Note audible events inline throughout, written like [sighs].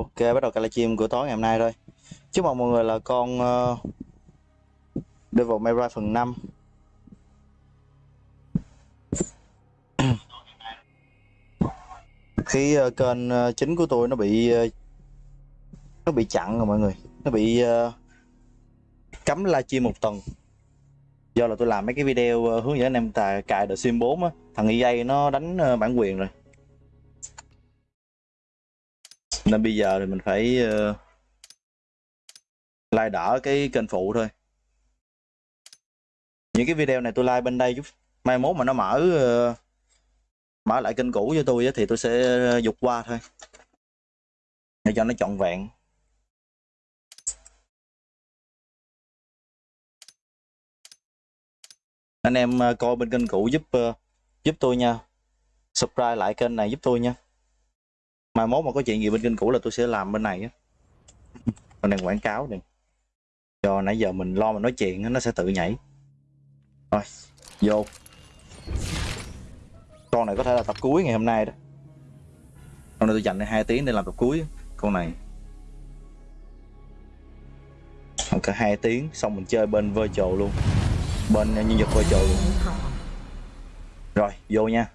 Ok, bắt đầu cái livestream của tối ngày hôm nay thôi. Chúc mừng mọi người là con uh, Devil May Cry phần 5. [clears throat] Khi uh, kênh uh, chính của tôi nó bị uh, nó bị chặn rồi mọi người, nó bị uh, cấm livestream một tuần. Do là tôi làm mấy cái video uh, hướng dẫn anh em tài cài The Sim 4 á, thằng EA nó đánh uh, bản quyền rồi. Nên bây giờ thì mình phải ờ, uh, like đỡ cái kênh phụ thôi. Những cái video này tôi like bên đây chút. Mai mốt mà nó mở uh, mở lại kênh cũ cho tôi thì tôi sẽ dục qua thôi. Để cho nó trọn vẹn. Anh em ờ, coi bên kênh cũ giúp uh, giúp tôi nha. Subscribe lại kênh này giúp tôi nha mai mốt mà có chuyện gì bên kênh cũ là tôi sẽ làm bên này á. Bên này quảng cáo này do nãy giờ mình lo mà nói chuyện nó sẽ tự nhảy. Rồi vô. Con này có thể là tập cuối ngày hôm nay đó. Hôm nay tôi dành hai tiếng để làm tập cuối con này. Cả hai tiếng xong mình chơi bên virtual luôn. Bên nhân vật virtual luôn. Rồi vô nha.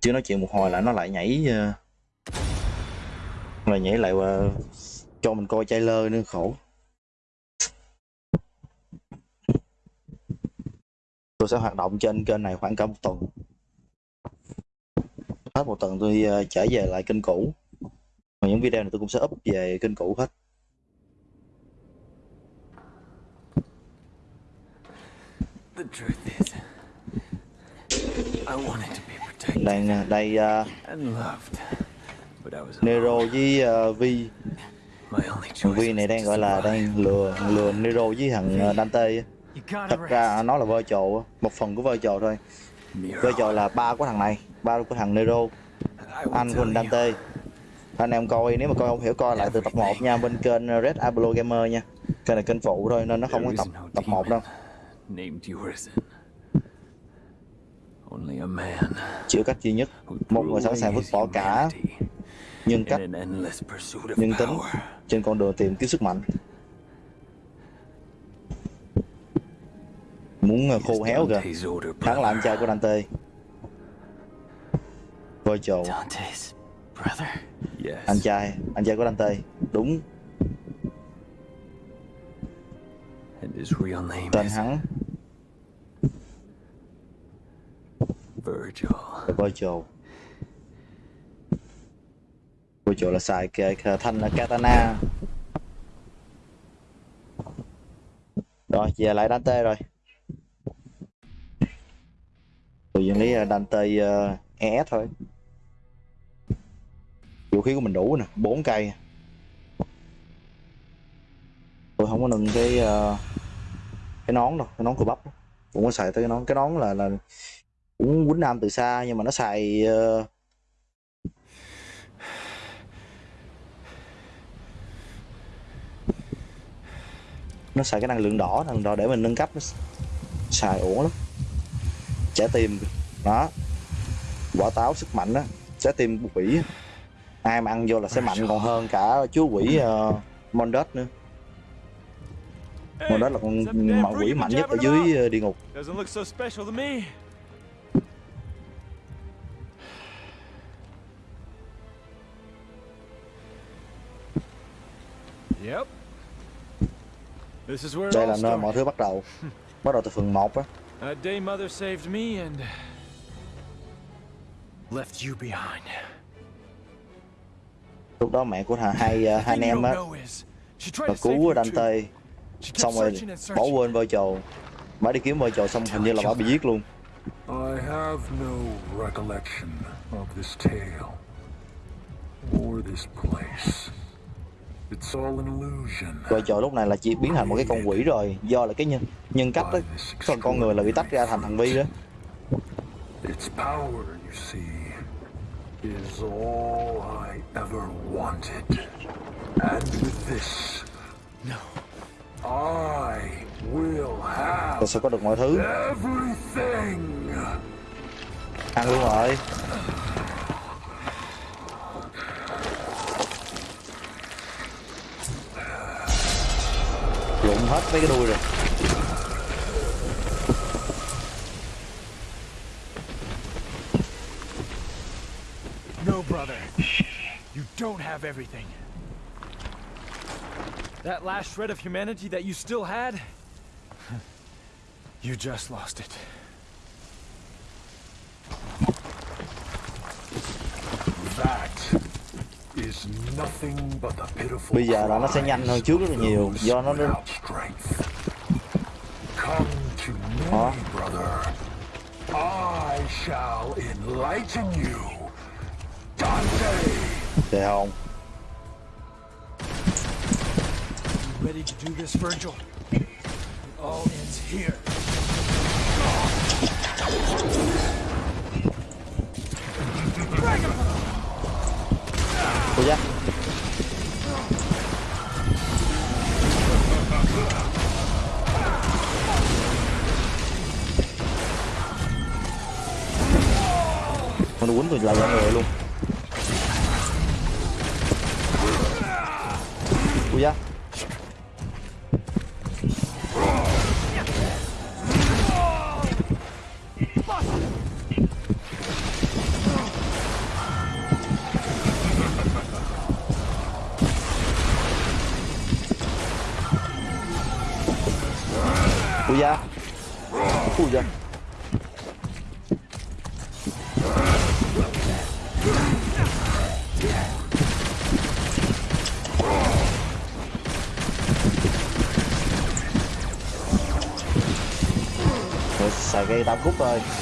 Chưa nói chuyện một hồi là nó lại nhảy uh, mà nhảy lại uh, cho mình coi trailer nữa khổ. Tôi sẽ hoạt động trên kênh này khoảng cả một tuần. Hết một tuần tôi uh, trở về lại kênh cũ. Và những video này tôi cũng sẽ up về kênh cũ hết. The truth is, I wanted to be protected đang đây uh, Nero với uh, Vi Vi này đang gọi là đang lừa lừa Nero với thằng uh, Dante thật ra nó là virtual á, một phần của virtual thôi. Miro, virtual là ba của thằng này ba của thằng Nero. Anh của Dante. anh em coi nếu mà coi không hiểu coi lại từ tập 1 nha bên kênh Red Apollo Gamer nha. Kênh này kênh phụ thôi nên nó không có tập tập 1 đâu. demon named Urizen. Only a man chỉ có cách duy nhất. một người sẵn sàng vứt bỏ cả nhân cách nhân tính trên con đường tìm kiếm sức mạnh. Muốn ờ, khô héo kìa. Hắn là anh trai của Dante. Voi trộn anh trai anh trai của Dante. Đúng. Tên hắn. Virgil. Virgil virtual chỗ là xài cái, thanh là katana. Rồi về lại Dante rồi. Tôi vẫn lấy Dante ờ, uh, ES thôi. Vũ khí của mình đủ nè bốn cây. Tôi không có nâng cái uh, cái nón đâu cái nón của bắp. Cũng có xài tới cái nón. Cái nón là là cũng quýnh nam từ xa nhưng mà nó xài uh, nó xài cái năng lượng đỏ năng lượng đỏ để mình nâng cấp nó xài ổn lắm. Trái tim đó. Quả táo sức mạnh đó trái tim của quỷ ai mà ăn vô là sẽ mạnh còn hơn cả chú quỷ uh, Mondet nữa. Mondet là con ma quỷ mạnh nhất ở dưới ờ, địa ngục. Yep. Đây là nơi mọi thứ bắt đầu. Bắt đầu từ phần 1 á. Lúc đó mẹ của thằng hai uh, hai anh em á. Và cứu Dante. Xong rồi bỏ quên vợ chầu Bà đi kiếm vợ chầu xong hình như là bà bị giết luôn. I have no recollection of this tale Or this place. It's all an illusion. virtual lúc này là chỉ biến thành một cái con quỷ rồi do là cái nhân nhân cách đó phần con người là bị tách ra thành thằng vi đó Its power, you see, is all I ever wanted. And with this, No. I will have tôi sẽ có được mọi thứ everything. ăn luôn rồi lụng hết mấy cái đuôi rồi No, brother. You don't have everything. That last shred of humanity that you still had, [laughs] you just lost it. That is nothing but the pitiful bây giờ là nó sẽ nhanh hơn trước rất là nhiều do nó enlighten you. Dante! đề hồn You ready to do this, Virgil? It all ends here. 18 phút thôi.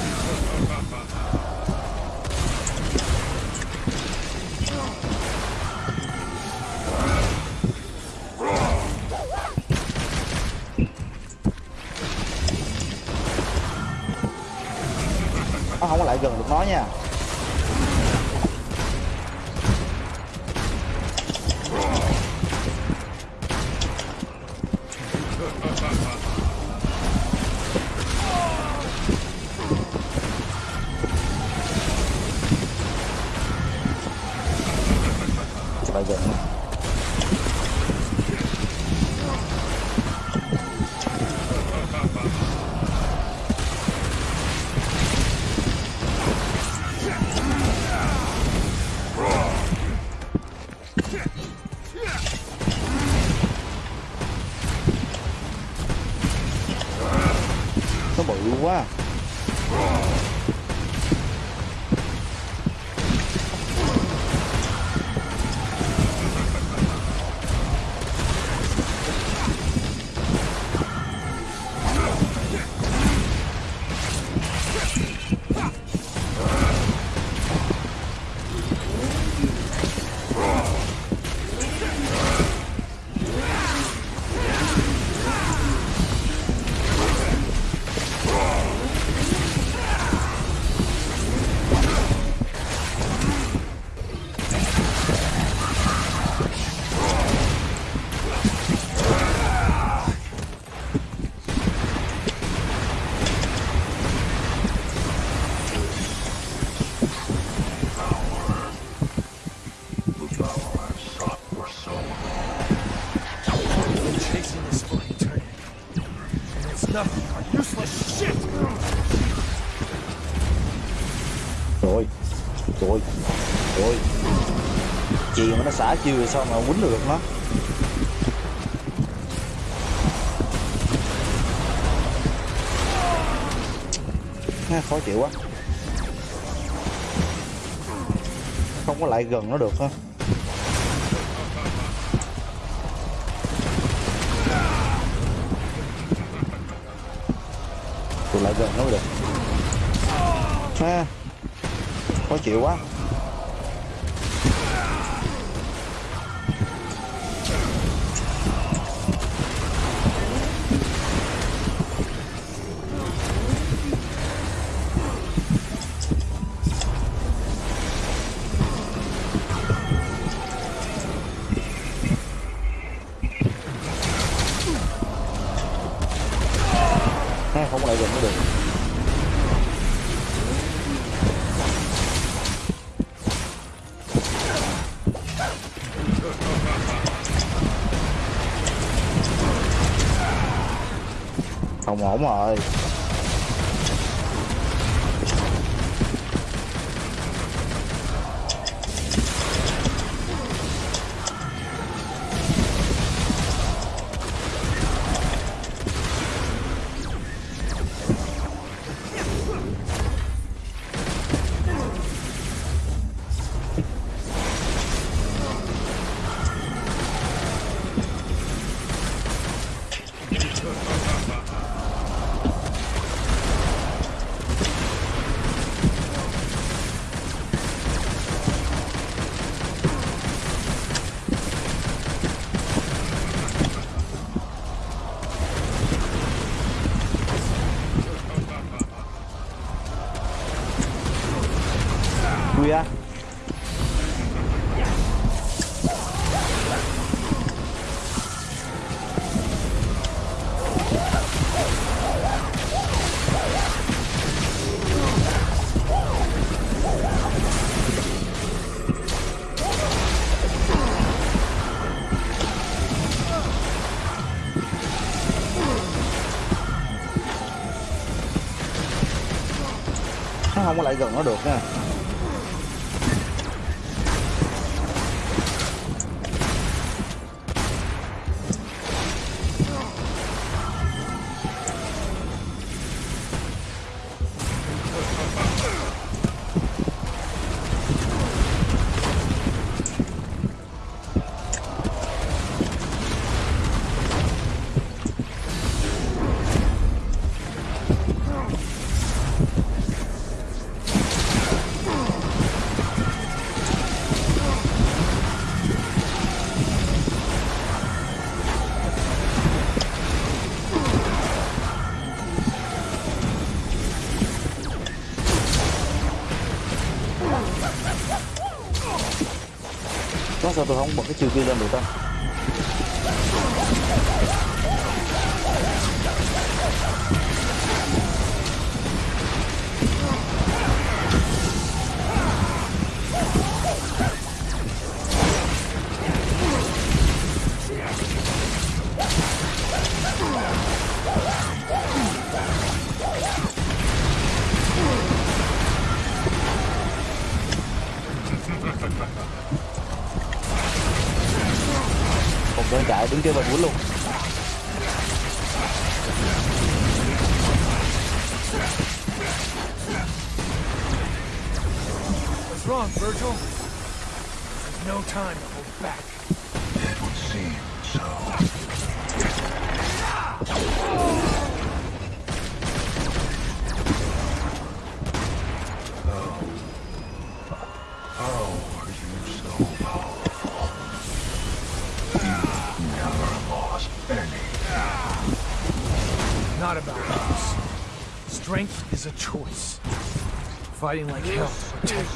Lại gần chị nó xả chiều rồi sao mà quýnh được nó? Ha, khó chịu quá. Không có lại gần nó được ha tôi lại gần nó được. Ha khó chịu quá. Không ổn rồi. Không có lại gần nó được nha sao tôi không bật cái chiêu kia lên được ta. Chạy đứng kia luôn What's wrong, Virgil? There's no time to hold back. Fighting like hell to protect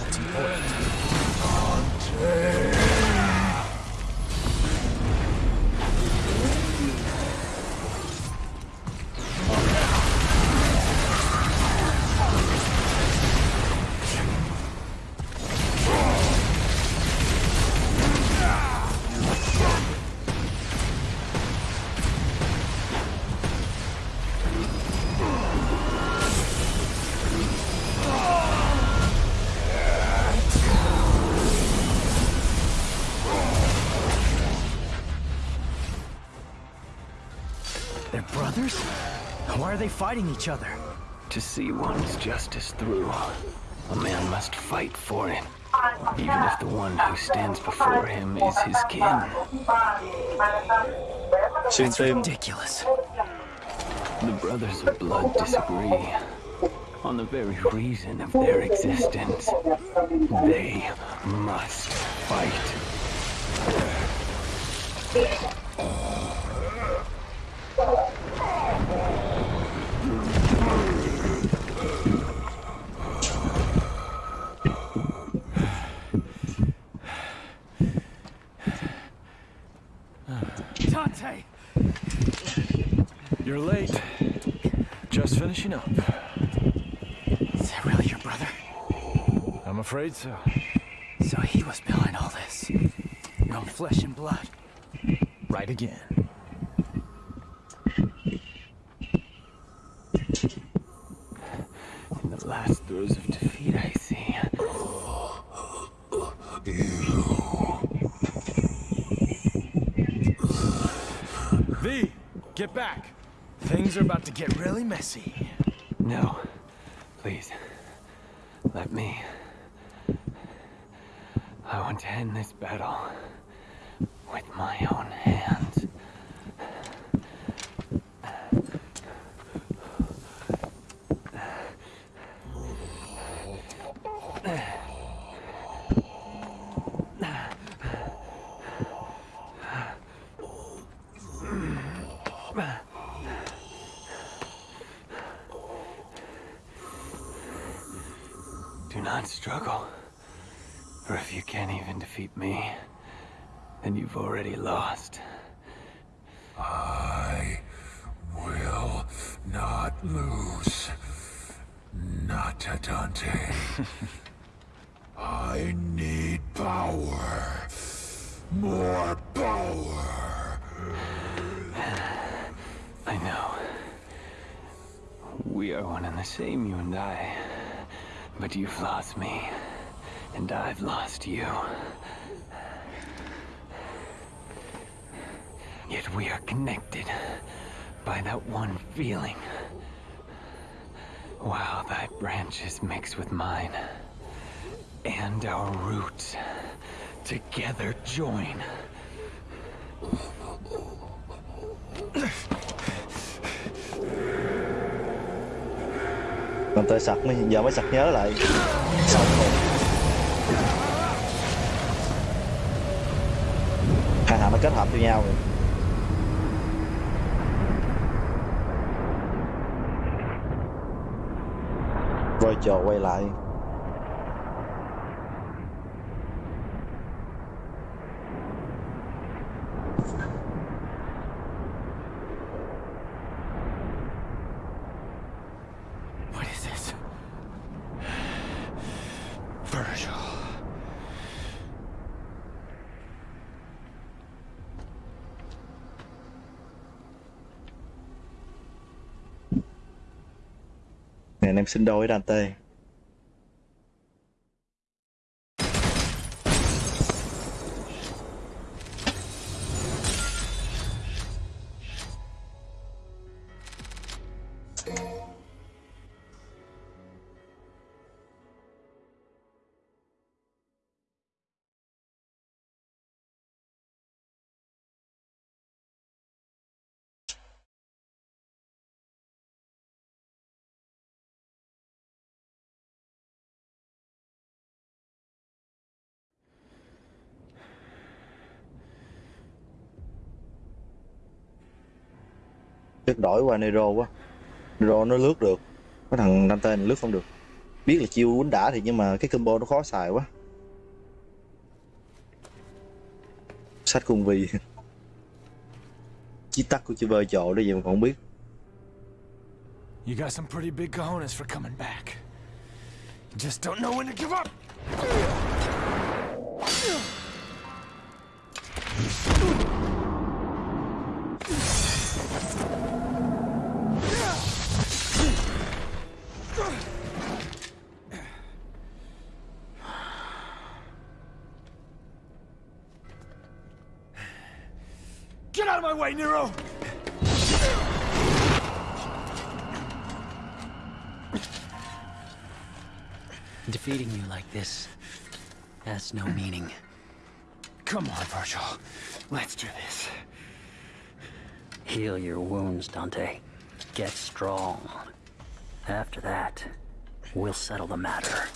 they fighting each other? To see one's justice through, a man must fight for it. Even if the one who stands before him is his kin. Xuyên tim Ridiculous. The brothers of blood disagree on the very reason of their existence. They must fight. afraid so. So he was behind all this. Your own flesh and blood. Right again. In the last throes of defeat, I see. V, get back. Things are about to get really messy. No, please, let me. I want to end this battle with my own hands. Do not struggle. For if you can't even defeat me, then you've already lost. I will not lose. Not to Dante. I need power. More power. I know. We are one and the same, you and I. But you've lost me, and I've lost you. Yet we are connected by that one feeling. While thy branches mix with mine, and our roots together join. Còn tôi sặc mới giờ mới sặc nhớ lại. Xong rồi hai thằng nó kết hợp với nhau. Rồi rồi chờ quay lại What is this? Virgil. nè anh em sinh đôi với Dante. Chắc đổi qua Nero quá. Nero nó lướt được. Cái thằng Dante này lướt không được. Biết là chiêu quýnh đã thì nhưng mà cái combo nó khó xài quá. Sách cung vi. Chí tắc của chữ bơ trộ đó gì mà còn không biết. You got some pretty big cojones for coming back. You just don't know when to give up. Way, Nero! Defeating you like this has no meaning. Come on, Virgil. Let's do this. Heal your wounds, Dante. Get strong. After that, we'll settle the matter.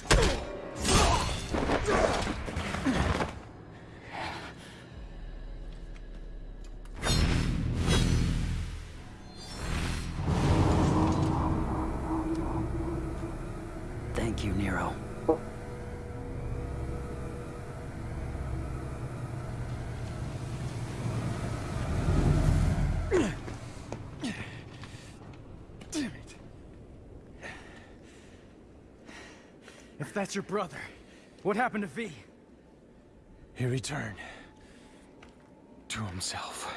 That's your brother, what happened to V? He returned. To himself.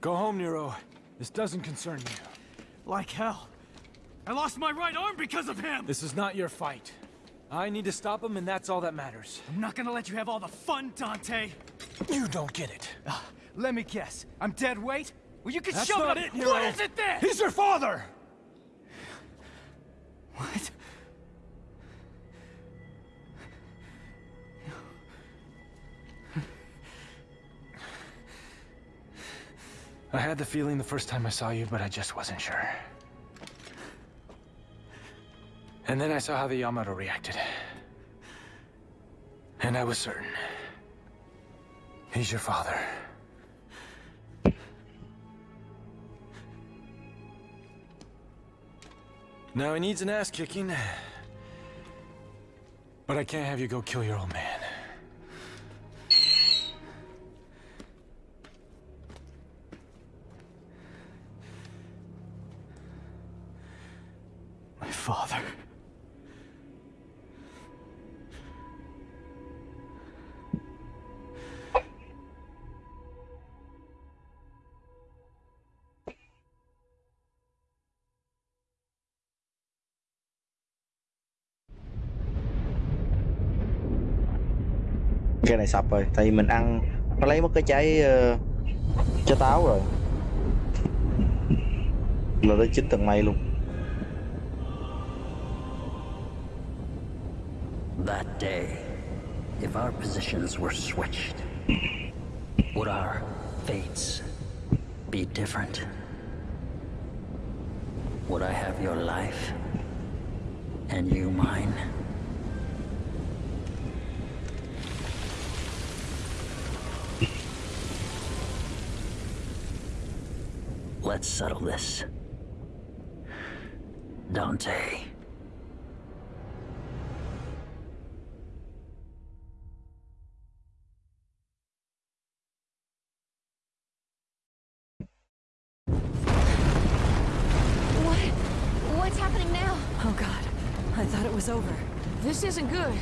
Go home, Nero. This doesn't concern you. Like hell. I lost my right arm because of him! This is not your fight. I need to stop him, and that's all that matters. I'm not gonna let you have all the fun, Dante! You don't get it. Ah, let me guess. I'm dead weight? Well, you can That's shove not it. it, Nero. What is it then? He's your father! What? I had the feeling the first time I saw you, but I just wasn't sure. And then I saw how the Yamato reacted. And I was certain. He's your father. Now he needs an ass kicking. But I can't have you go kill your old man. Cái này sập rồi tại vì mình ăn nó lấy mất cái trái uh, trái táo rồi là tới chín tầng mây luôn That day, if our positions were switched, would our fates be different? Would I have your life and you mine? Let's settle this. Dante. What? What's happening now? Oh god, I thought it was over. This isn't good.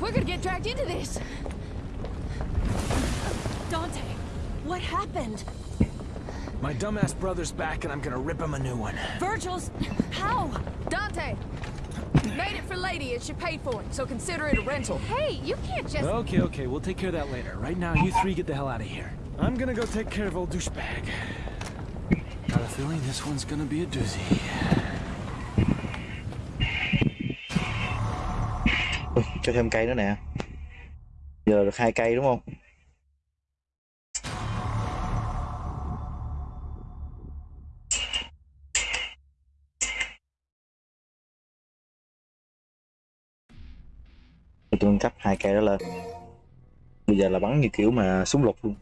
We're gonna get dragged into this. Dante, what happened? My dumbass brother's back and I'm gonna rip him a new one. Virgil's... How? Dante! Made it for Lady and she paid for it, so consider it a rental. Hey, you can't just... Okay, okay, we'll take care of that later. Right now, you three get the hell out of here. I'm gonna go take care of old douchebag. Got a feeling this one's gonna be a doozy. Ui, cho thêm cây nữa nè giờ được hai cây đúng không tôi đó lên bây giờ là bắn như kiểu mà súng lục luôn.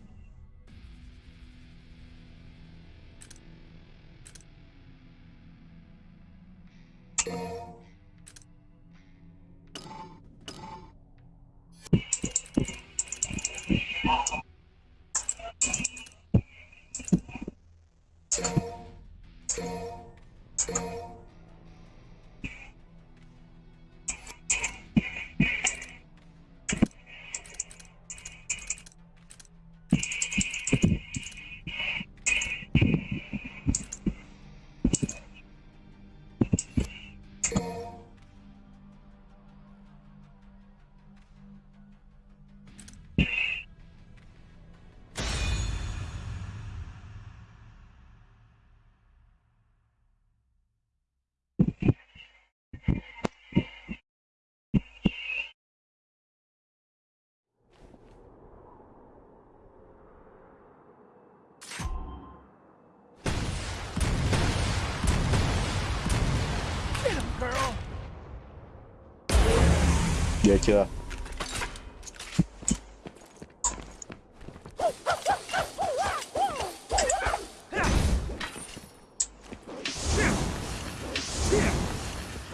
Chưa?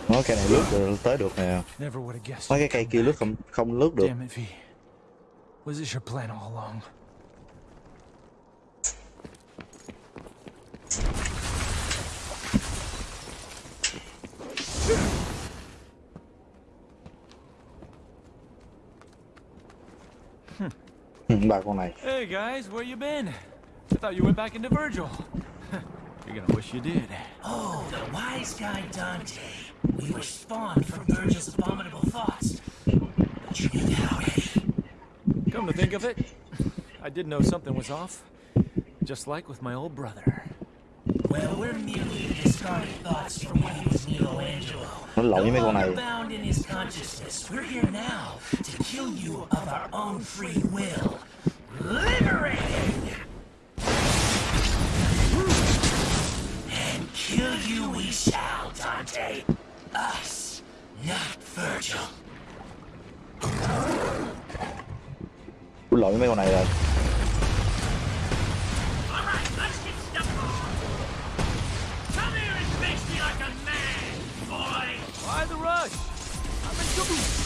Nói cây này lướt được tới được nè. Never would have guessed. mấy cái cây kia lướt không không lướt được ba con này Hey guys, where you been? I thought you went back into Virgil. [laughs] You're gonna wish you did. Oh, the wise guy Dante. We were spawned from Virgil's abominable thoughts. But you knew that already. Come to think of it, I did know something was off. just like with my old brother. Well, we're merely discarded thoughts from when he was Nelo Angelo. nó lộn với No longer bound in his consciousness. We're here now to kill you of our own free will. Liberated! And kill you we shall, Dante. Us, not Virgil. Tôi lộn với mấy con này rồi Alright, let's get stuck on. Come here and face me like a man, boy! Why the rush? I'm in trouble.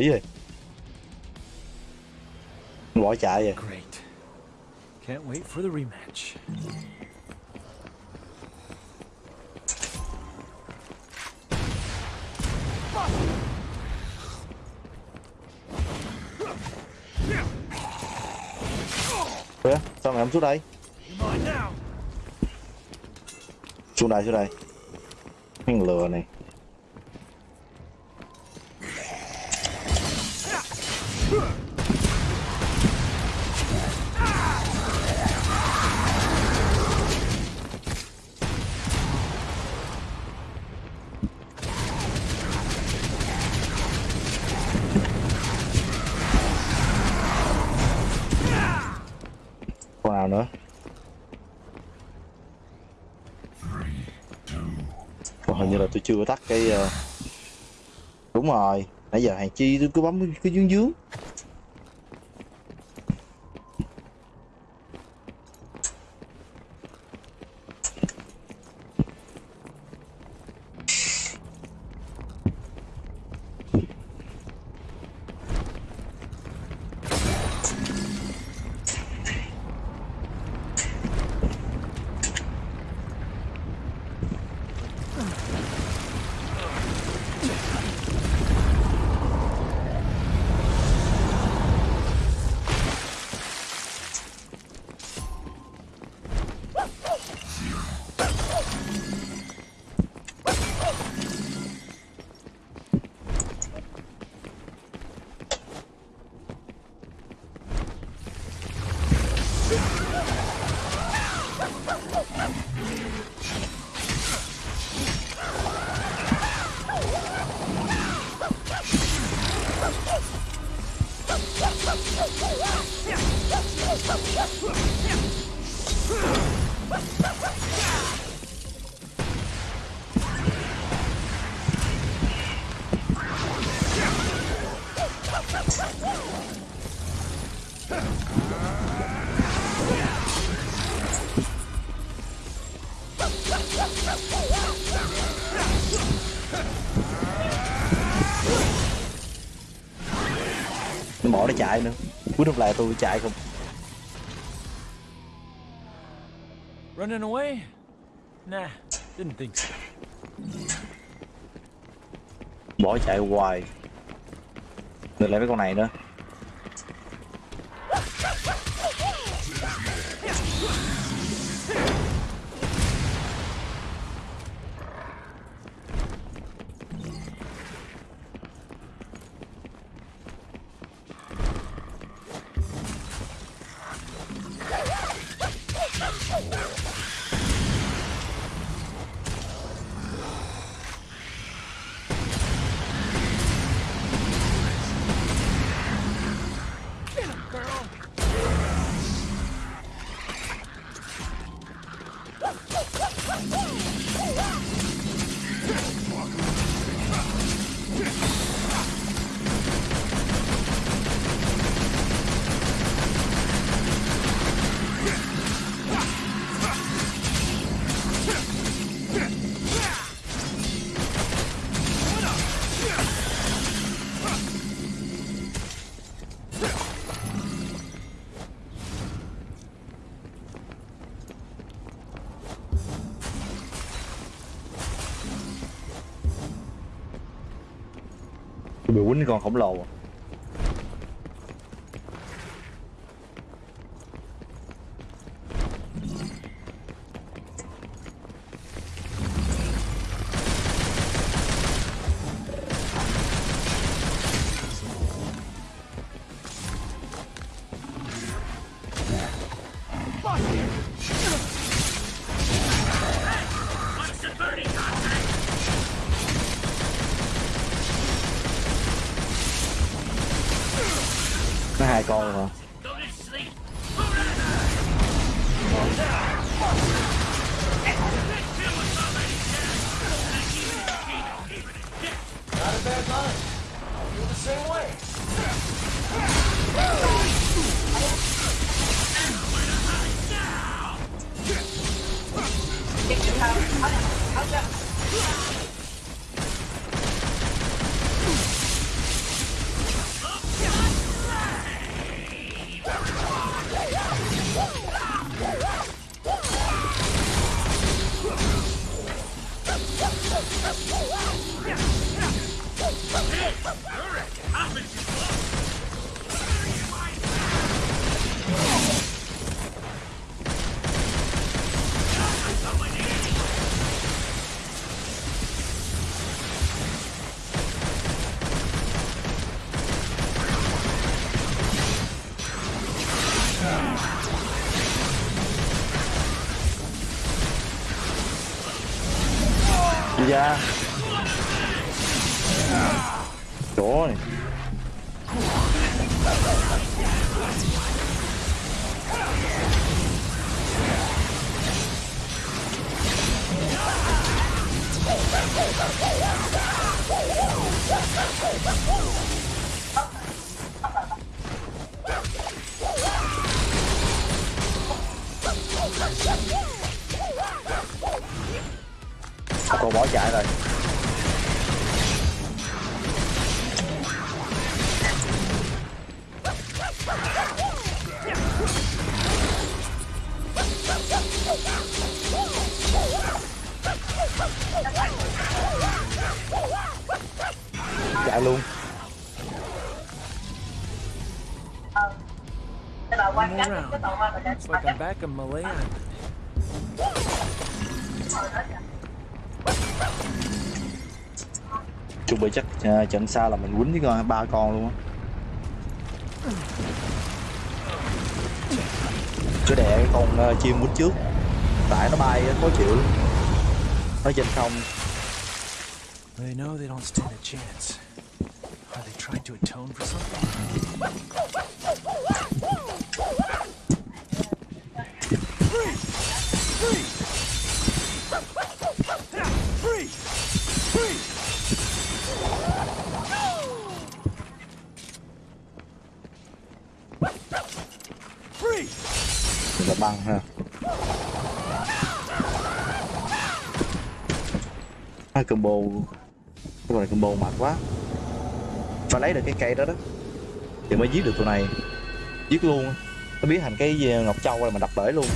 Nghỉ rồi. Bỏ chạy rồi. Great. Can't wait for the rematch. Kìa, sao mày không xuống đây? Xuống đây xuống đây. Thằng lừa này nào nữa? Ồ, hình như là tôi chưa tắt cái ờ, đúng rồi nãy giờ hàng chi tôi cứ bấm cái dướng dướng. Cuối năm lại tôi chạy không Running away? Nah, didn't think so. bỏ chạy hoài ngược lại với con này nữa còn khổng lồ. Cô bỏ chạy rồi. Luôn One more round. Looks like I'm back in Malay Island. chuẩn bị chắc à, trận sau là mình quýnh với con ba con luôn á chứ đẻ con uh, chim quýnh trước tại nó bay khó chịu lắm. nó trên không They know they don't stand a chance. Trying to atone for something? băng ha. Hai combo? Cái này combo mệt quá phải lấy được cái cây đó đó. Thì mới giết được tụi này. Giết luôn. Nó biến thành cái ngọc châu rồi mà đập bể luôn.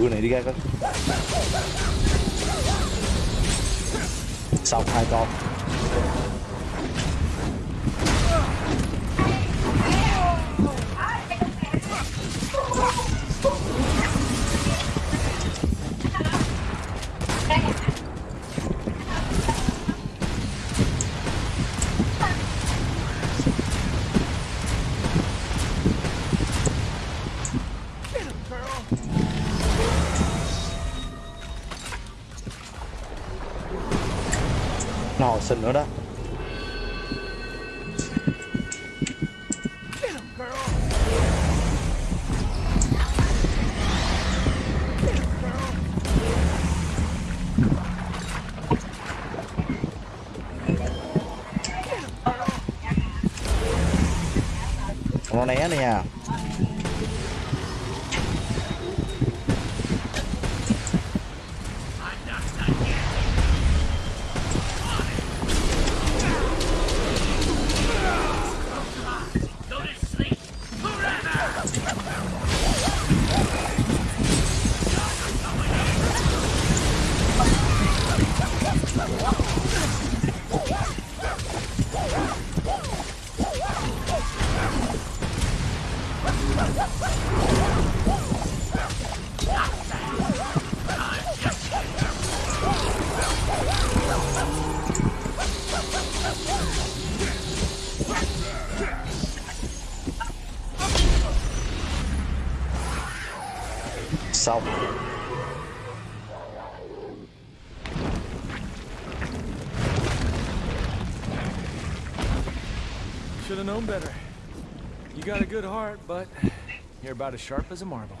alguna, diría Johnson nữa đó. Nó né này nha. Known better. You got a good heart, but you're about as sharp as a marble.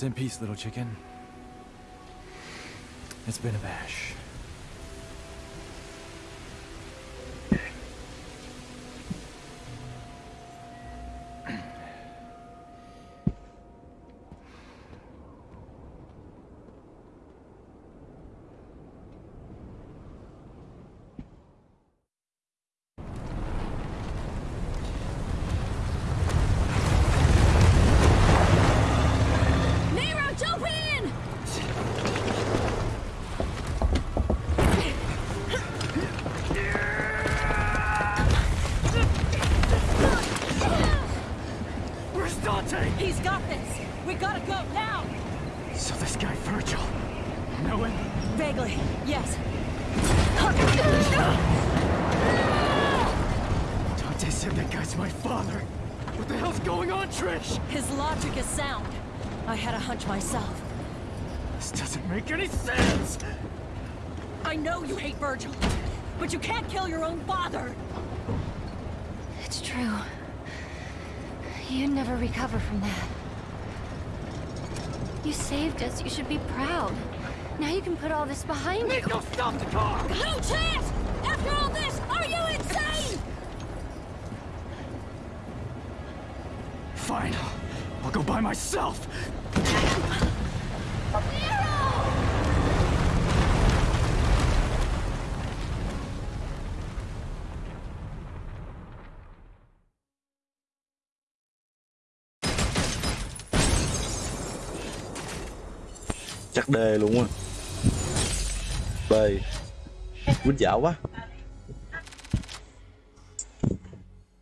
Rest in peace, little chicken. It's been a bash. Going on, Trish? His logic is sound. I had a hunch myself. This doesn't make any sense. I know you hate Virgil, but you can't kill your own father. It's true. You'd never recover from that. You saved us. You should be proud. Now you can put all this behind you. Nico, stop the car! No chance! go by myself! chắc đề luôn á. Đây quýt dạo quá.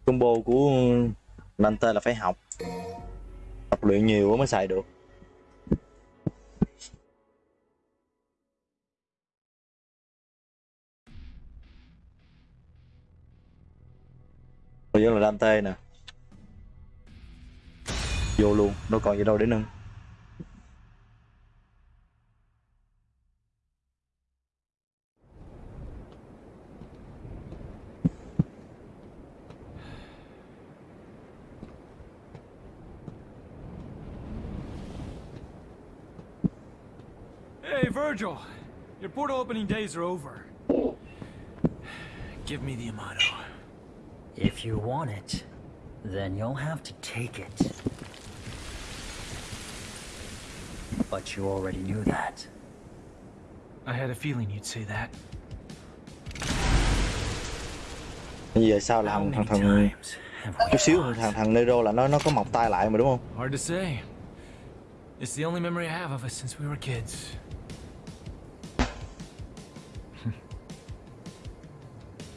Combo của Nanta là phải học luyện nhiều mới xài được. Bây là Dante nè. Vô luôn nó còn gì đâu để nâng. Virgil! Your portal opening days are over. Give me the Yamato. If you want it, then you'll have to take it. But you already knew that. I had a feeling you'd say that. giờ sao là thằng thằng thằng chút xíu thằng thằng Nero là nó nó có mọc tay lại mà đúng không Hard to say. It's the only memory I have of us since we were kids.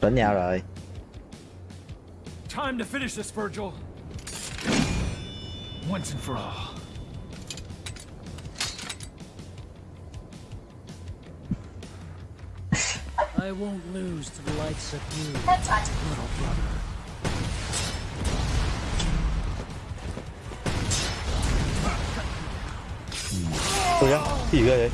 Đánh nhau rồi Time to finish this, Virgil. Once and for all. [laughs] I won't lose to the likes of you, little brother. Ôi á, cái gì ghê vậy?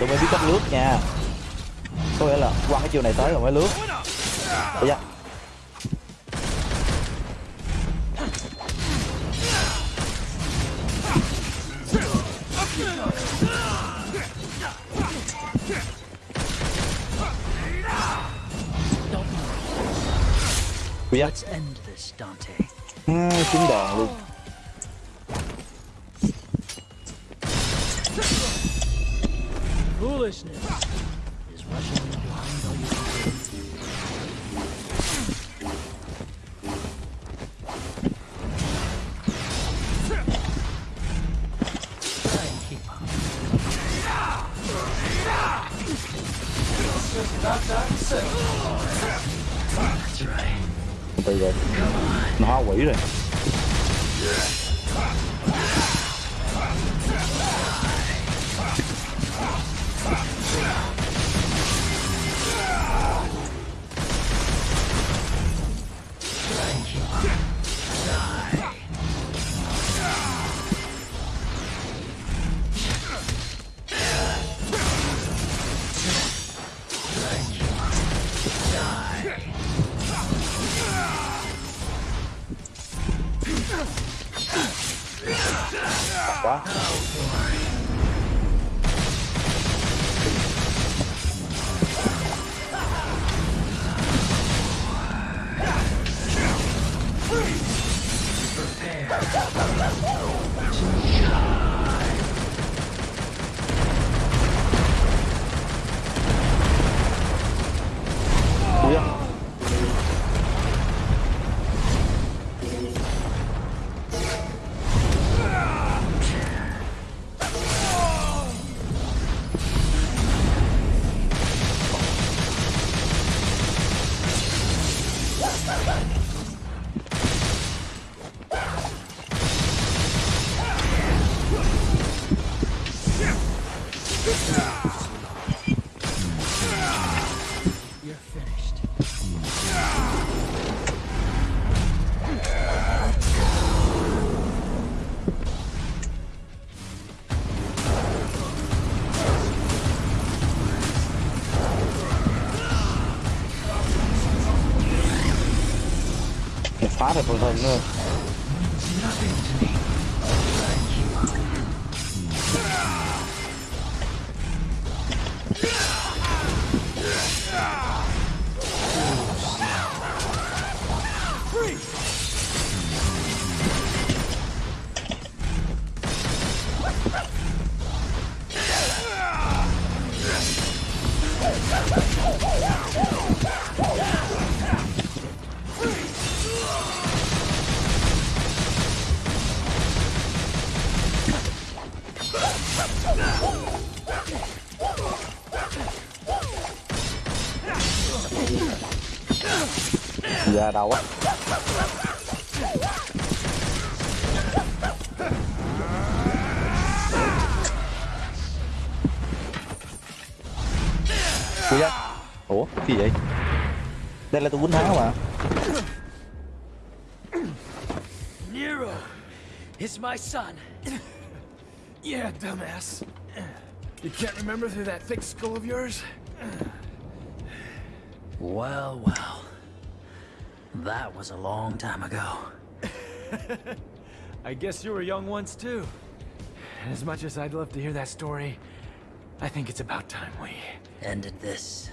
Tôi mới biết cách lướt nha. Có nghĩa là qua cái chiều này tới rồi mới lướt. Ui da Let's end this, Dante. à, trúng đòn luôn 不是那。Đầu nữa á Ui da. ủa cái gì vậy đây là tôi quýnh tháo mà Nero is my son. Yeah, dumbass. You can't remember through that thick skull of yours? Well, well. That was a long time ago. [laughs] I guess you were young once too. As much as I'd love to hear that story, I think it's about time we... Ended this.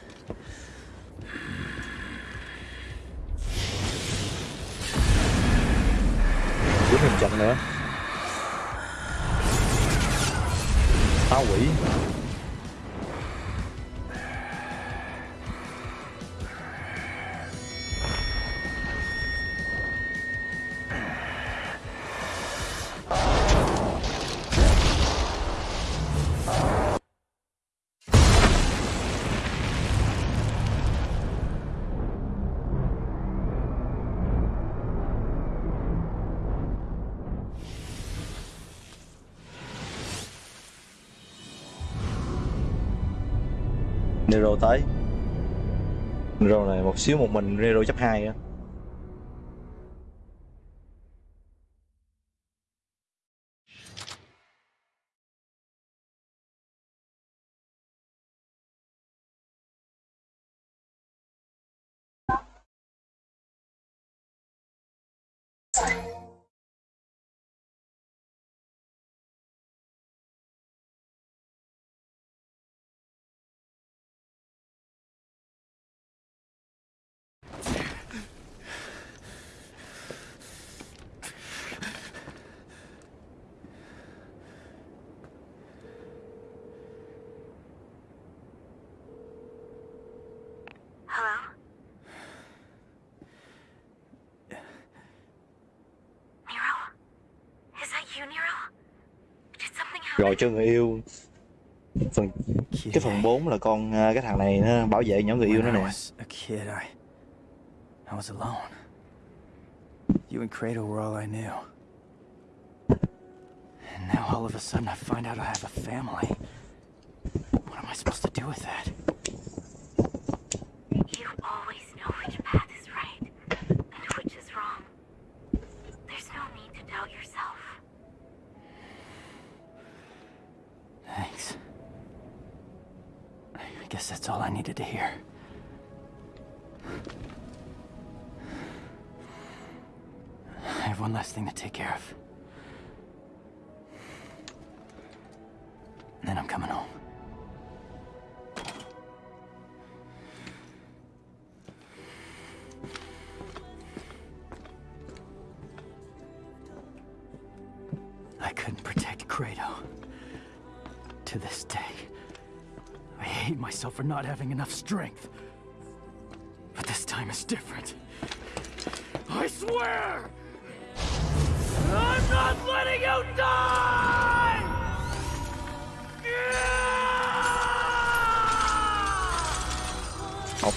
quýnh một trận nữa phá quỷ Nero tới. Nero này một xíu một mình Nero chấp 2 á Hello? Nero? Is that you, Nero? Did something happen? Rồi cho người yêu phần Cái phần 4 là con à, cái thằng này nó bảo vệ nhỏ người yêu nó nè I... Was alone. You and Kratos were all I knew. And now all of a sudden I find out I have a family. What am I supposed to do with that? Guess that's all I needed to hear. I have one last thing to take care of. Then I'm coming home. For not having enough strength. But this time is different. I swear! I'm not letting you die! Học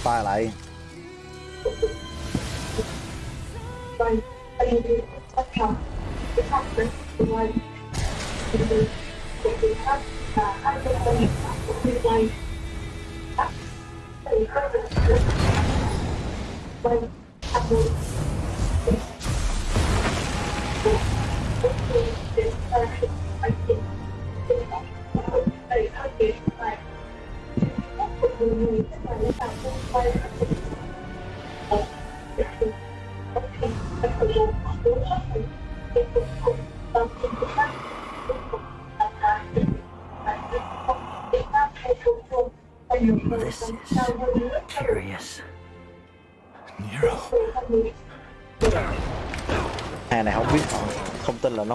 tay lại This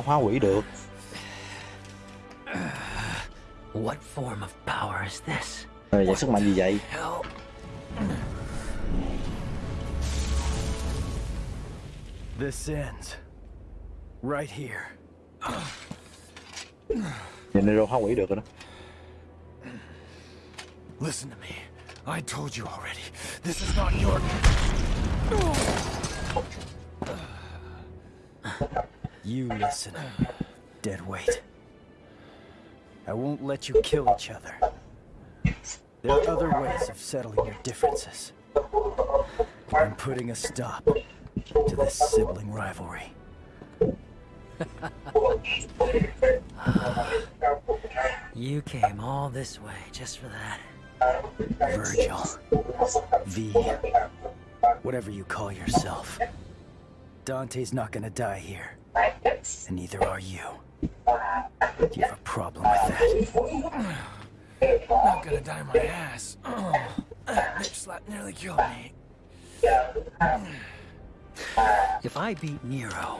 Không tin là nó hóa quỷ được What form of power is this? Rồi vậy sức mạnh gì vậy This ends. Right here. Vậy Nero hóa quỷ được rồi đó Listen to me. I told you already. This is not your... [laughs] You listen, dead weight. I won't let you kill each other. There are other ways of settling your differences. I'm putting a stop to this sibling rivalry. [laughs] You came all this way just for that. Virgil. V. Whatever you call yourself. Dante's not gonna die here. And neither are you. Do you have a problem with that? Not gonna die my ass. Oh, bitch slap nearly killed me. If I beat Nero,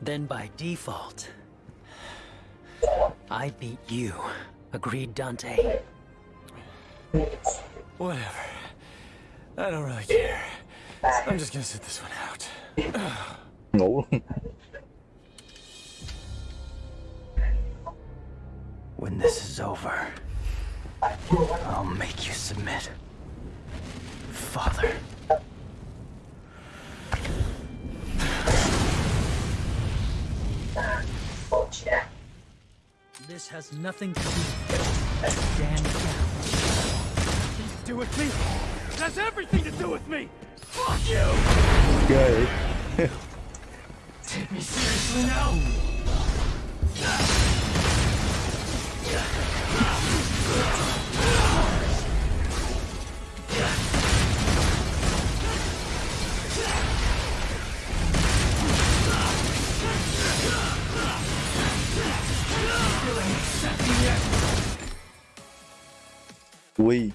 then by default, I beat you. Agreed, Dante? Whatever. I don't really care. I'm just gonna sit this one out. [clears throat] ngủ luôn When this is over, I'll make you submit. Father. This has nothing to do. Stand down. to do with me. It has everything to do with me. Fuck you. ghê [laughs] vậy Take me seriously now. ui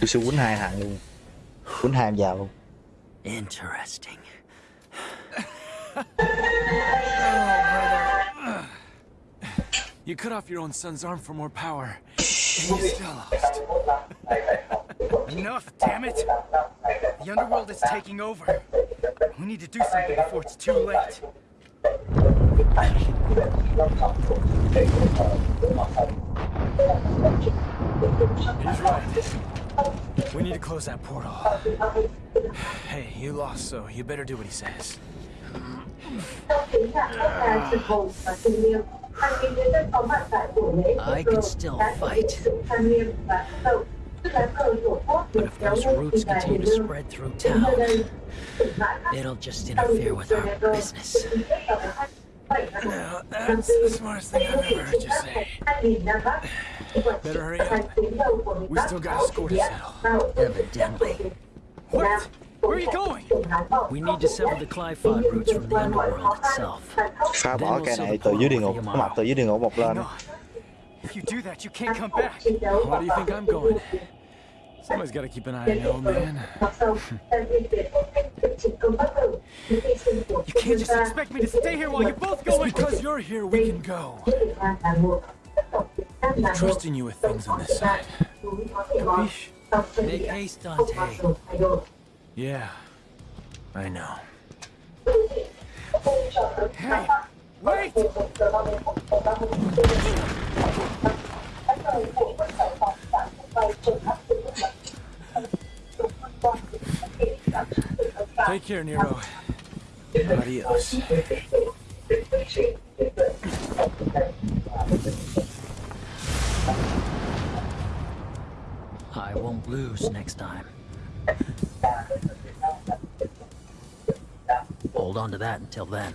tôi sẽ quýnh hai hàng luôn quýnh hai em vào luôn Interesting. You cut off your own son's arm for more power. And you still lost. Enough, damn it! The underworld is taking over. We need to do something before it's too late. He's right. We need to close that portal. Hey, you lost, so you better do what he says. I can still fight. But if those roots continue to spread through town, it'll just interfere with our business. Now, that's the smartest thing I've ever heard you say. Better hurry up. We still got a score to settle. Evidently. What? Where are you going? We need to sever the Qliphoth roots from the underworld itself. phá bỏ cái này từ dưới địa ngục cái mặt từ dưới địa ngục một lên If you do that, you can't come back. Why do you think I'm going? Somebody's got to keep an eye on the old man. [laughs] You can't just expect me to stay here while you're both It's because you're here we can go. I'm trusting you with things on this side. Capiche? Make haste, Dante. Yeah, I know. Hey, wait! Take care, Nero. Adios. I won't lose next time. Hold on to that until then.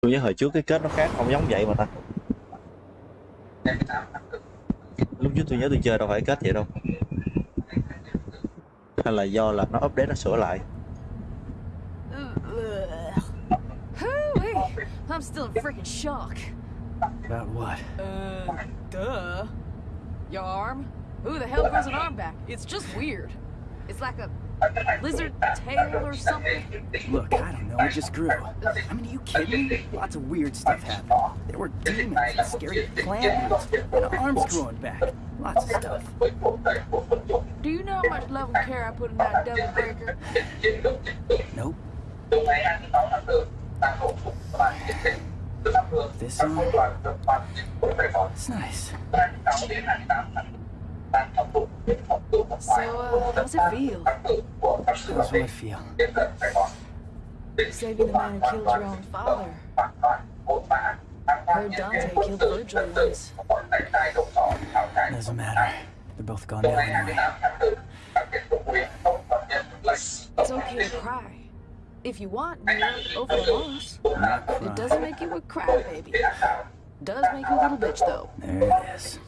Tôi nhớ hồi trước cái kết nó khác, không giống vậy mà ta. lúc trước tôi nhớ tôi chơi đâu phải kết vậy đâu hay là do là nó update nó sửa lại I'm still in freaking shock. About what? Uh, duh. Your arm? Who the hell grows an arm back? It's just weird. It's like a lizard tail or something. Look, I don't know, it just grew. I mean, are you kidding me? Lots of weird stuff happened. There were demons and scary plant roots, and arms growing back. Lots of stuff. Do you know how much love and care I put in that devil breaker? Nope. This arm? It's nice. So, uh, how's it feel? How's what feel? Saving the man who killed your own father. Heard Dante killed Virgil once. Doesn't matter. They're both gone now anyway. It's okay to cry. If you want, over the loss. It doesn't make you a crybaby. Does make you a little bitch, though. There it is.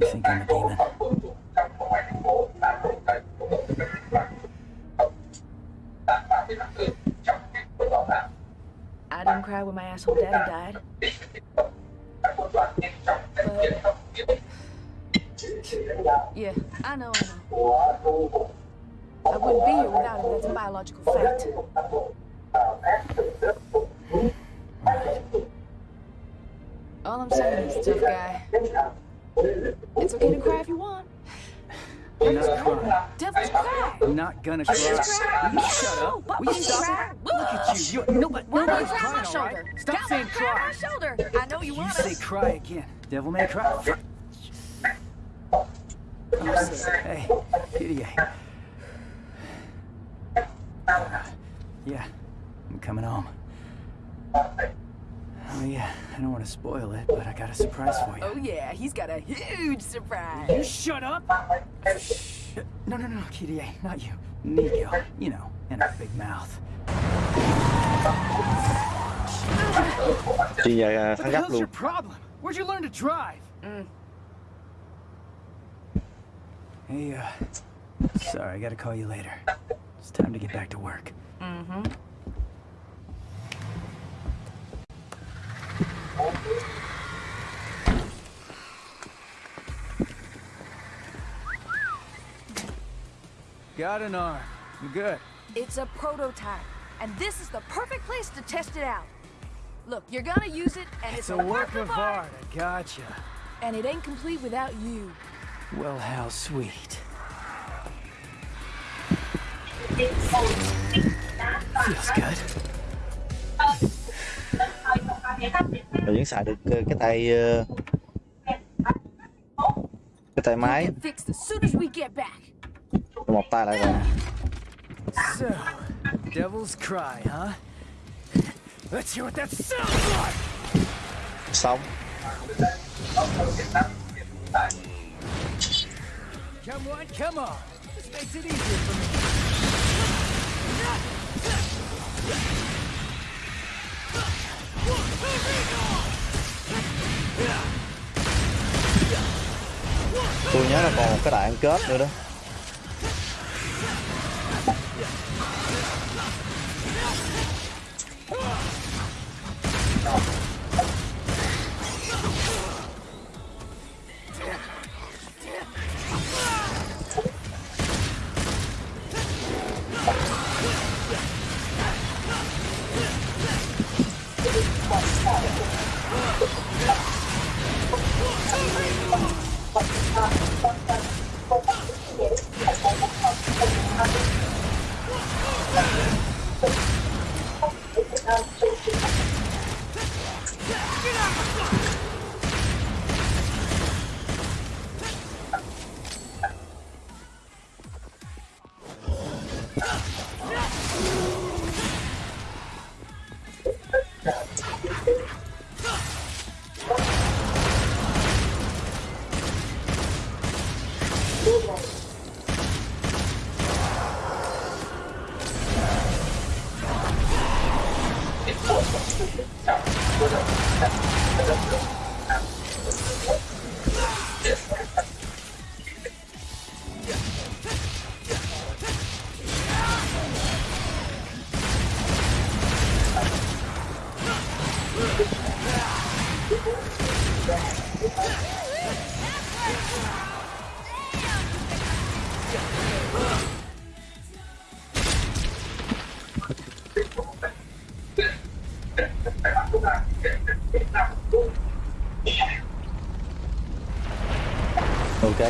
You think I'm a demon? I didn't cry when my asshole daddy died. But... Yeah, I know, I know. I wouldn't be here without him, that's a biological fact. All I'm saying is, tough guy. It's okay to cry if you want. I'm not crying. Devils cry. I'm not gonna cry. Cry. Will you shut up? But Will you stop cry. Look at you. You nobody. Nobody's my crying, all right? shoulder. Stop Come saying cry cry. my shoulder. I know you You want say cry again. Devil may cry. I'm sick. Hey, PDA. Yeah, I'm coming home. Oh yeah, I don't want to spoil it, but I got a surprise for you. Oh yeah, he's got a huge surprise. You shut up! No, no, no, Kyrie, not you. Nico, you know, and her big mouth. đi về What thắng the gấp hell's your problem? Where'd you learn to drive? Mm. Hey, uh, sorry, I gotta call you later. It's time to get back to work. Mm-hmm. Got an arm. You good? It's a prototype, and this is the perfect place to test it out. Look, you're gonna use it, and it's, It's a work of art, I gotcha. and it ain't complete without you. Well, how sweet. Feels good. rồi vẫn xài được cái tay cái tay máy Get fixed as soon as we get back. một tay lại rồi So, devil's cry, huh? Let's hear what that sounds like! xong Come on, come on. This makes it easier for me. tôi nhớ là còn một cái đại ăn kết nữa đó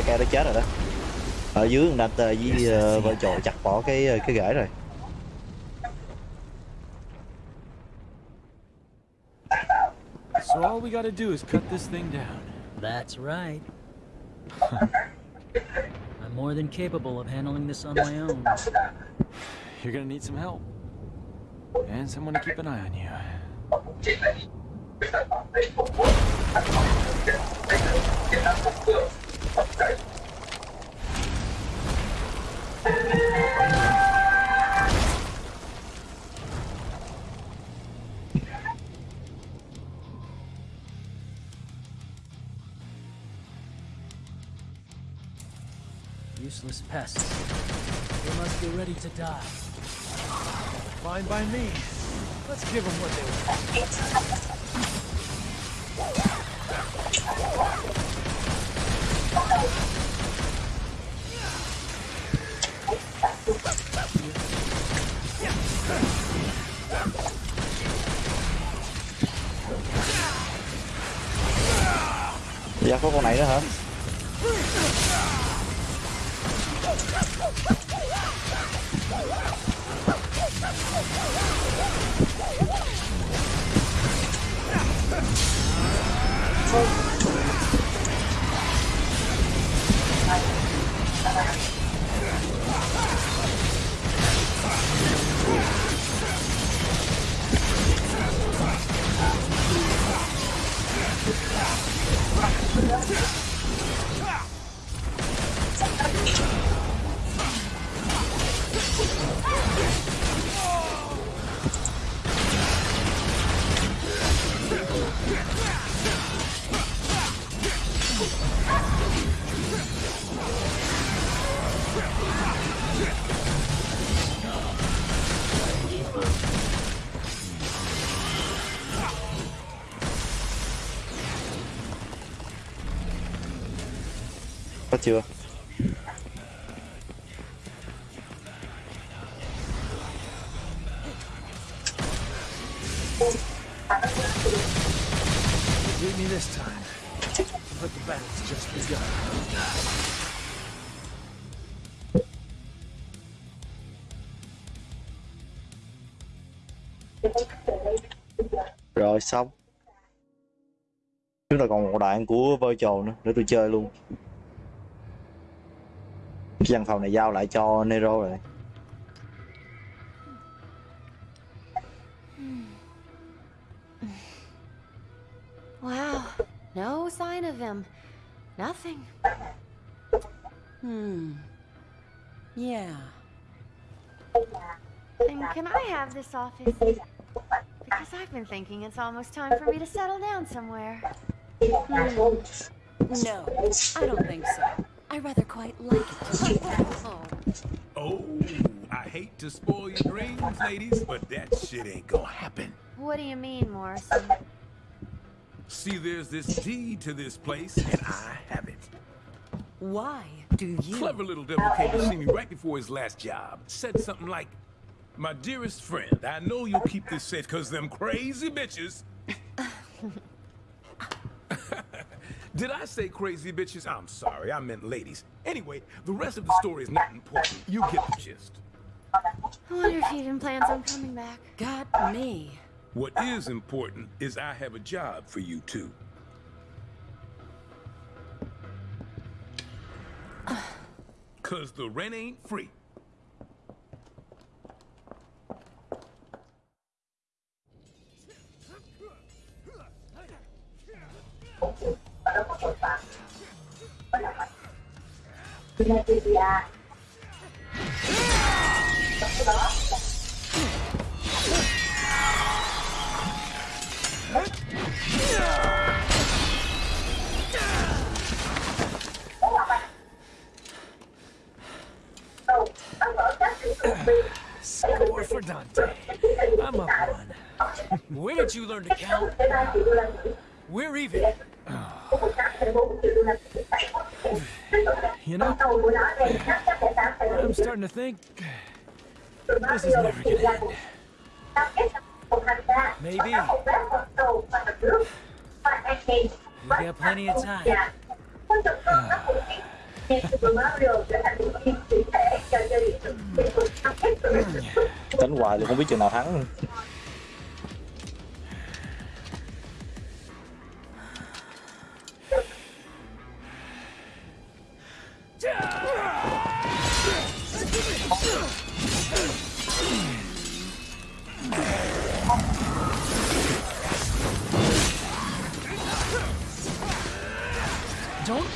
ca đã chết rồi đó ở dưới thằng Dante với ờ, vợ chồng chặt bỏ cái ờ, cái rễ rồi So all we gotta do is cut this thing down. That's right. [laughs] I'm more than capable of handling this on my own. You're gonna need some help. And someone to keep an eye on you. Useless pests. They must be ready to die. Fine by me. Let's give them what they want. dạ có con này nữa hả xong chúng ta còn một đoạn của virtual nữa để tôi chơi luôn cái văn phòng này giao lại cho Nero rồi Wow, no sign of him. Nothing. Hmm. Yeah. And can I have this office? Because I've been thinking it's almost time for me to settle down somewhere. Hmm. No, I don't think so. I rather quite like it. Oh, [laughs] Oh, I hate to spoil your dreams, ladies, but that shit ain't gonna happen. what do you mean, Morrison? See, there's this deed to this place, and I have it. Why do you? Clever little devil came to see me right before his last job. Said something like, My dearest friend, I know you'll keep this safe because them crazy bitches. [laughs] Did I say crazy bitches? I'm sorry, I meant ladies. Anyway, the rest of the story is not important. You get the gist. I wonder if he even plans on coming back. Got me. What is important is I have a job for you two. Cause the rent ain't free. Score for Dante. I'm up one. Where did you learn to count? We're even. [sighs] You know, I'm starting to think this is never gonna end. Maybe. We got plenty of time. [sighs] đánh hoài thì không biết chừng nào thắng [laughs] Don't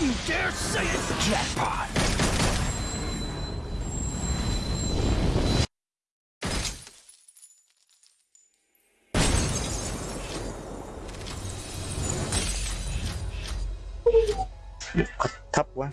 you dare say it's jackpot! thấp quá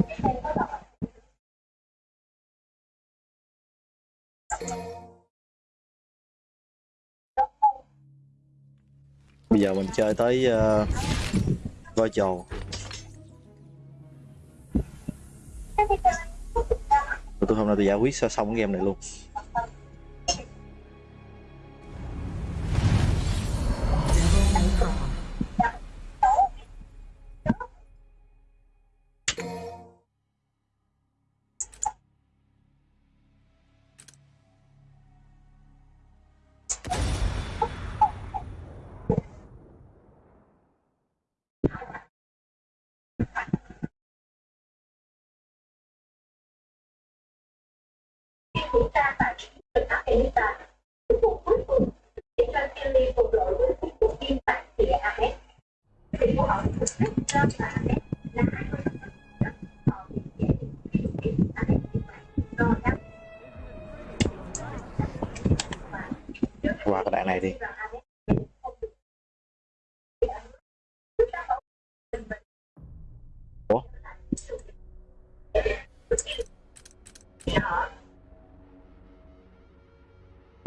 bây giờ mình chơi tới uh, voi trầu tôi hôm nay tôi giải quyết xong cái game này luôn.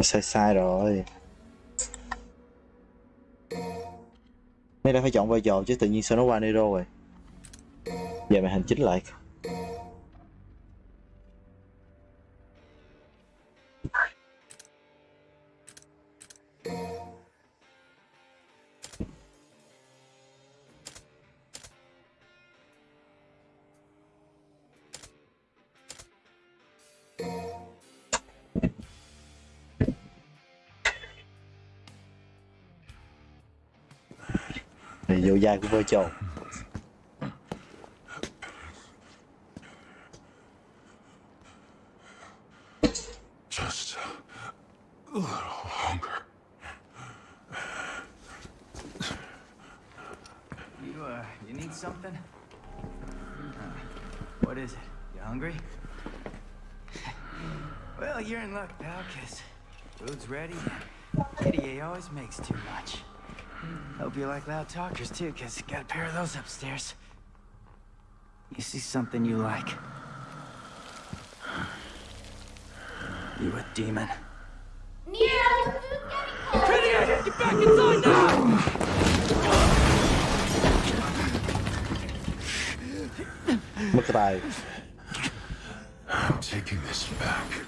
Sai sai rồi. Mấy đã phải chọn vai trò chứ tự nhiên sao nó qua Nero rồi. Giờ màn hình chính lại. Thì vô vai của vai trò Just a little longer. You, uh, you need something? Uh, what is it? You hungry? [laughs] well, you're in luck, pal, because food's ready. Kyrie always makes too much. Hope you like loud talkers, too, because got a pair of those upstairs. You see something you like? You a demon? Kyrie, get back inside now! Mất cái tài I'm taking this back.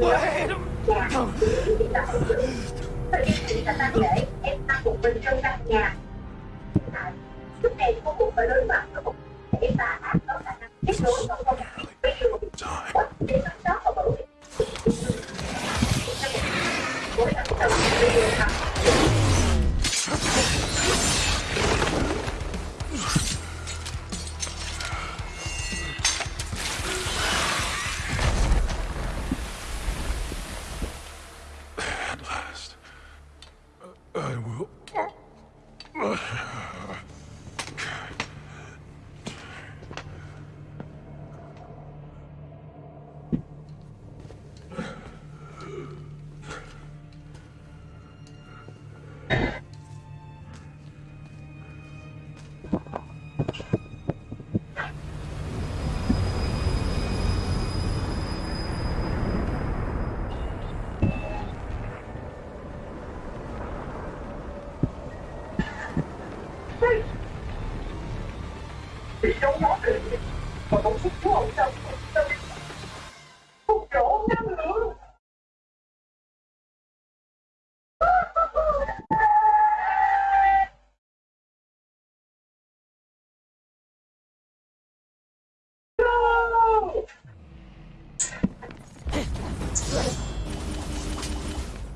chúng ta sẽ để em anh một mình trong căn nhà hiện Lúc này cô cũng phải đối mặt với một để ta ác có khả năng kết nối và không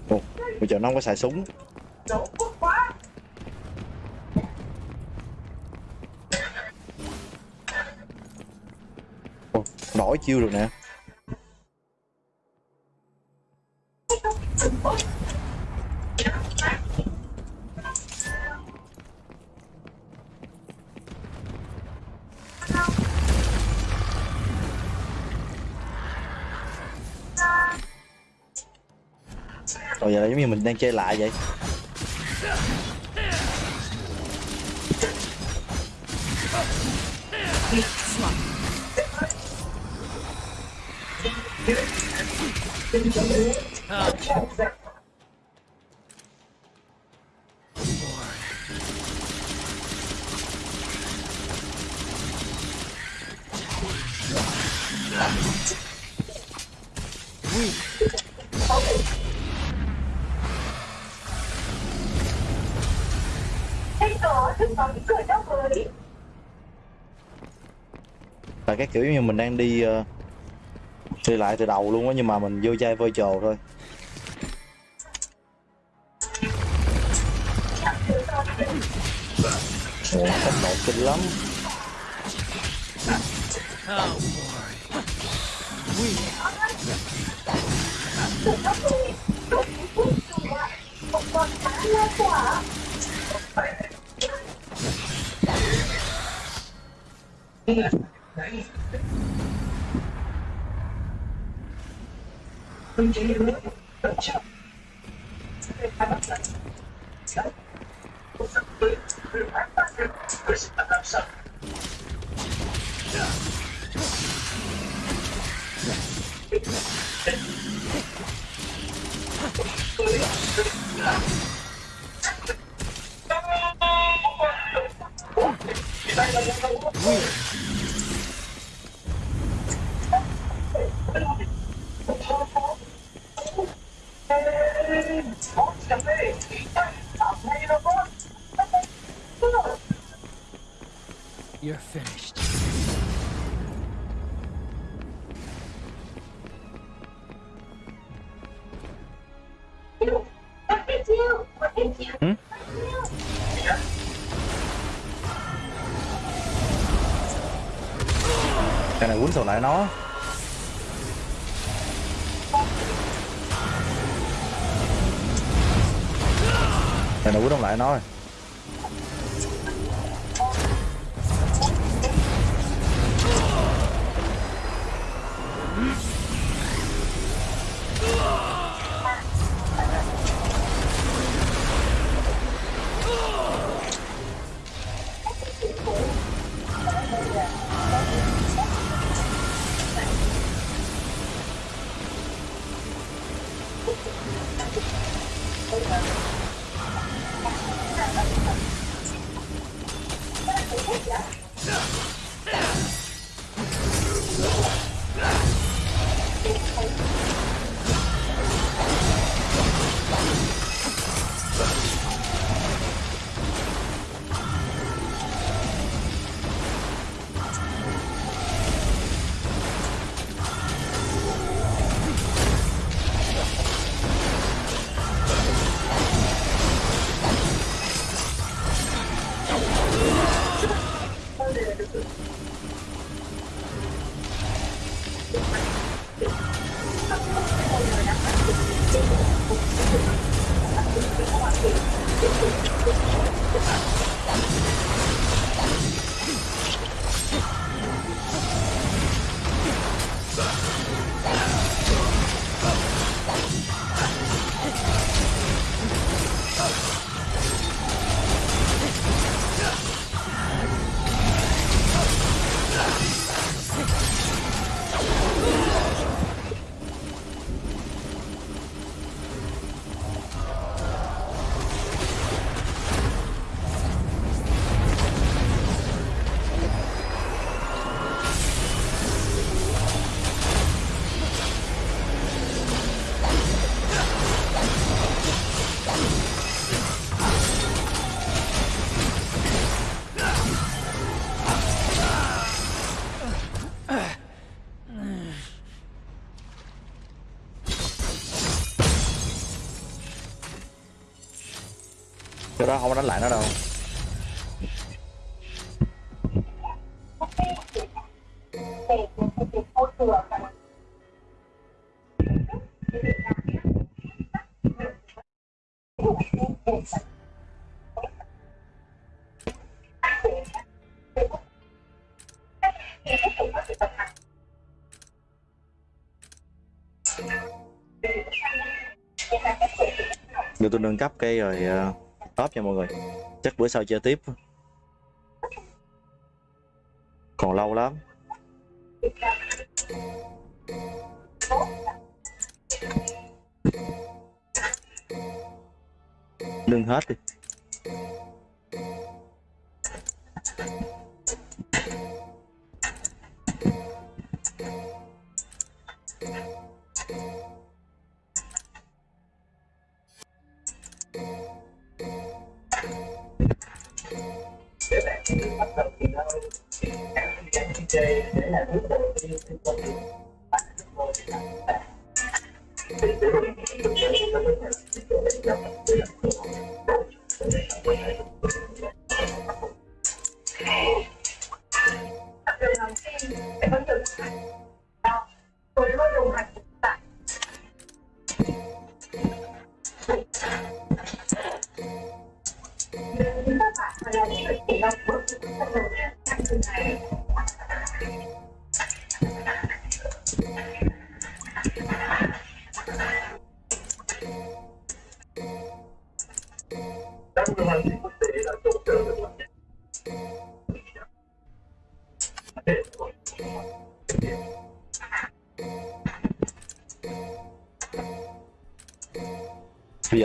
Ủa, bây giờ nó không có xài súng. Ủa, đổi chiêu được nè. Rồi giờ là giống như mình đang chơi lại vậy. Thế các kiểu như mình đang đi ờ, đi lại từ đầu luôn á nhưng mà mình vô chơi virtual thôi. Ủa, tốc độ kinh lắm. Một cá lá này quýnh sầu lại nó. Cái này quýnh không lại nó rồi. Cái đó không có đánh lại nó đâu. Giờ tôi nâng cấp cây rồi uh, top nha mọi người. Chắc bữa sau chơi tiếp.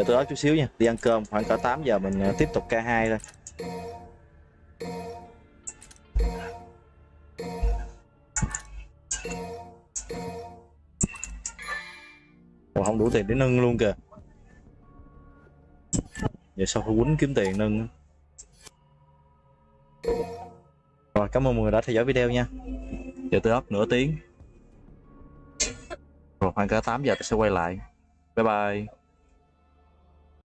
Giờ tôi nói chút xíu nha, đi ăn cơm khoảng cỡ 8 giờ mình ờ, tiếp tục K2 thôi. Ủa, không đủ tiền để nâng luôn kìa. Giờ sao phải quýnh kiếm tiền nâng. Rồi, cảm ơn mọi người đã theo dõi video nha. Giờ tôi up nửa tiếng. Rồi khoảng cỡ 8 giờ tôi sẽ quay lại. Bye bye.